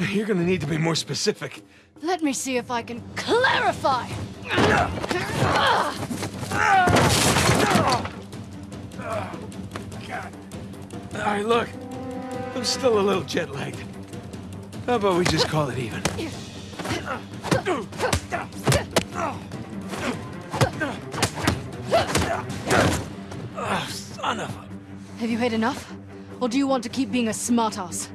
You're gonna need to be more specific. Let me see if I can clarify! All right, look. I'm still a little jet lagged. How about we just call it even? Oh, son of a... Have you had enough? Or do you want to keep being a smartass?